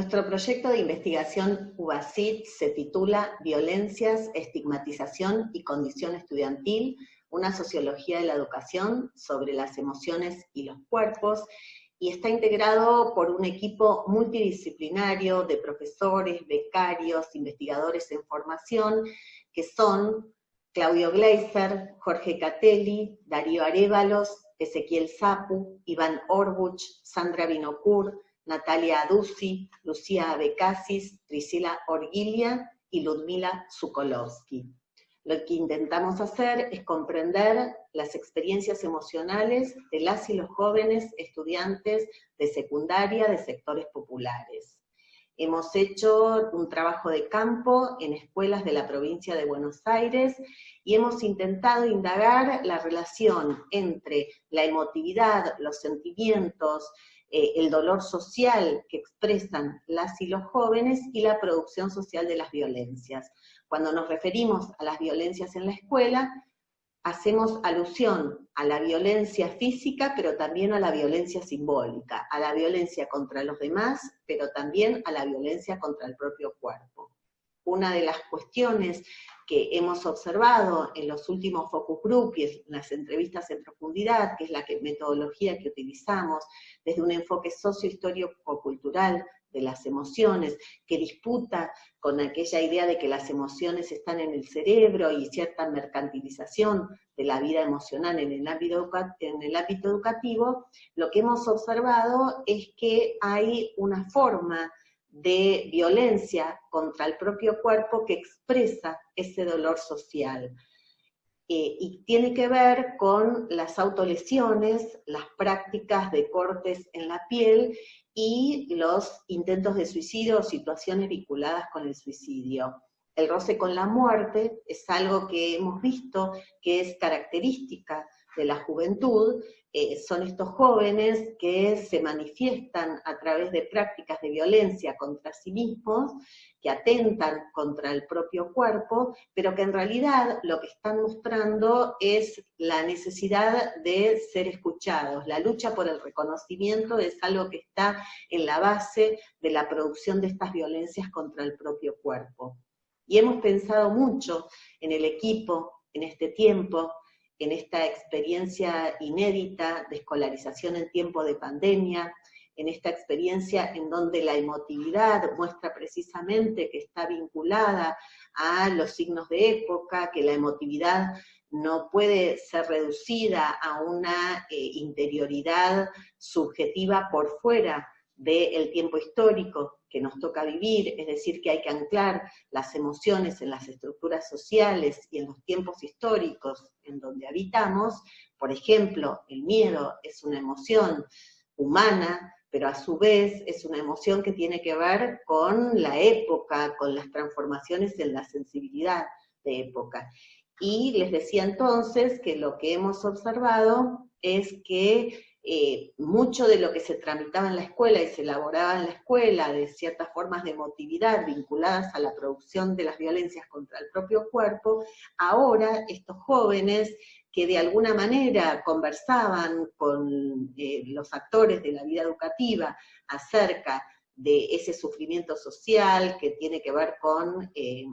Nuestro proyecto de investigación UBACIT se titula Violencias, Estigmatización y Condición Estudiantil, una sociología de la educación sobre las emociones y los cuerpos, y está integrado por un equipo multidisciplinario de profesores, becarios, investigadores en formación, que son Claudio Gleiser, Jorge Catelli, Darío Arevalos, Ezequiel Zapu, Iván Orbuch, Sandra Binocur, Natalia Aduzzi, Lucía Becasis, Priscila Orguilia y Ludmila Sukolowski. Lo que intentamos hacer es comprender las experiencias emocionales de las y los jóvenes estudiantes de secundaria de sectores populares. Hemos hecho un trabajo de campo en escuelas de la provincia de Buenos Aires y hemos intentado indagar la relación entre la emotividad, los sentimientos, eh, el dolor social que expresan las y los jóvenes y la producción social de las violencias. Cuando nos referimos a las violencias en la escuela, hacemos alusión a la violencia física, pero también a la violencia simbólica, a la violencia contra los demás, pero también a la violencia contra el propio cuerpo. Una de las cuestiones que hemos observado en los últimos focus group y en las entrevistas en profundidad, que es la metodología que utilizamos desde un enfoque sociohistórico-cultural de las emociones, que disputa con aquella idea de que las emociones están en el cerebro y cierta mercantilización de la vida emocional en el ámbito, en el ámbito educativo, lo que hemos observado es que hay una forma de violencia contra el propio cuerpo que expresa ese dolor social. Eh, y tiene que ver con las autolesiones, las prácticas de cortes en la piel y los intentos de suicidio o situaciones vinculadas con el suicidio. El roce con la muerte es algo que hemos visto que es característica de la juventud, eh, son estos jóvenes que se manifiestan a través de prácticas de violencia contra sí mismos, que atentan contra el propio cuerpo, pero que en realidad lo que están mostrando es la necesidad de ser escuchados. La lucha por el reconocimiento es algo que está en la base de la producción de estas violencias contra el propio cuerpo. Y hemos pensado mucho en el equipo, en este tiempo, en esta experiencia inédita de escolarización en tiempo de pandemia, en esta experiencia en donde la emotividad muestra precisamente que está vinculada a los signos de época, que la emotividad no puede ser reducida a una eh, interioridad subjetiva por fuera del tiempo histórico, que nos toca vivir, es decir, que hay que anclar las emociones en las estructuras sociales y en los tiempos históricos en donde habitamos. Por ejemplo, el miedo es una emoción humana, pero a su vez es una emoción que tiene que ver con la época, con las transformaciones en la sensibilidad de época. Y les decía entonces que lo que hemos observado es que eh, mucho de lo que se tramitaba en la escuela y se elaboraba en la escuela, de ciertas formas de emotividad vinculadas a la producción de las violencias contra el propio cuerpo, ahora estos jóvenes que de alguna manera conversaban con eh, los actores de la vida educativa acerca de ese sufrimiento social que tiene que ver con eh,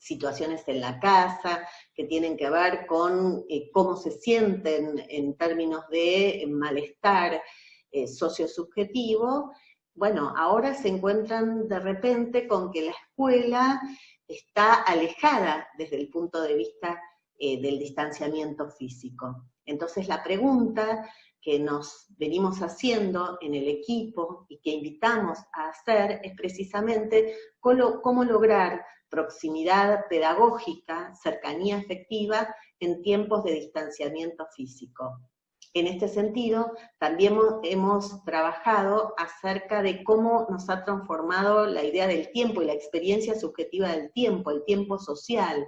situaciones en la casa, que tienen que ver con eh, cómo se sienten en términos de malestar eh, sociosubjetivo, bueno, ahora se encuentran de repente con que la escuela está alejada desde el punto de vista eh, del distanciamiento físico. Entonces la pregunta que nos venimos haciendo en el equipo y que invitamos a hacer es precisamente cómo, lograr proximidad pedagógica, cercanía efectiva en tiempos de distanciamiento físico. En este sentido, también hemos trabajado acerca de cómo nos ha transformado la idea del tiempo y la experiencia subjetiva del tiempo, el tiempo social.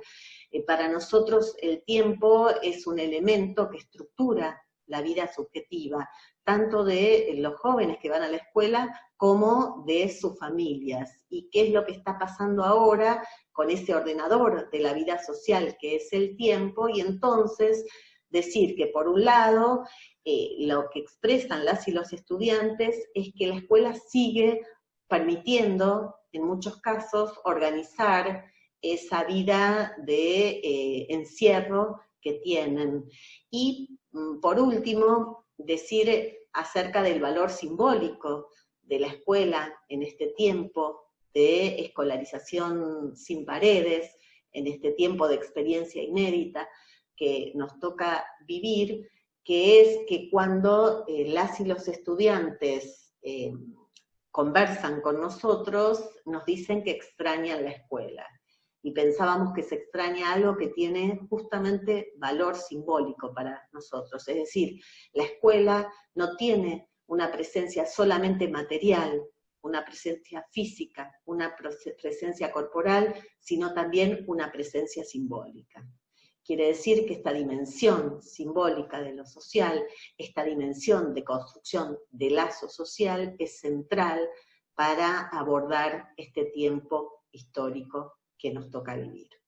Eh, para nosotros el tiempo es un elemento que estructura la vida subjetiva, tanto de los jóvenes que van a la escuela como de sus familias. ¿Y qué es lo que está pasando ahora con ese ordenador de la vida social que es el tiempo? Y entonces decir que por un lado eh, lo que expresan las y los estudiantes es que la escuela sigue permitiendo, en muchos casos, organizar esa vida de eh, encierro que tienen. Y, mm, por último, decir acerca del valor simbólico de la escuela en este tiempo de escolarización sin paredes, en este tiempo de experiencia inédita que nos toca vivir, que es que cuando eh, las y los estudiantes eh, conversan con nosotros, nos dicen que extrañan la escuela. Y pensábamos que se extraña algo que tiene justamente valor simbólico para nosotros. Es decir, la escuela no tiene una presencia solamente material, una presencia física, una presencia corporal, sino también una presencia simbólica. Quiere decir que esta dimensión simbólica de lo social, esta dimensión de construcción de lazo social es central para abordar este tiempo histórico que nos toca vivir.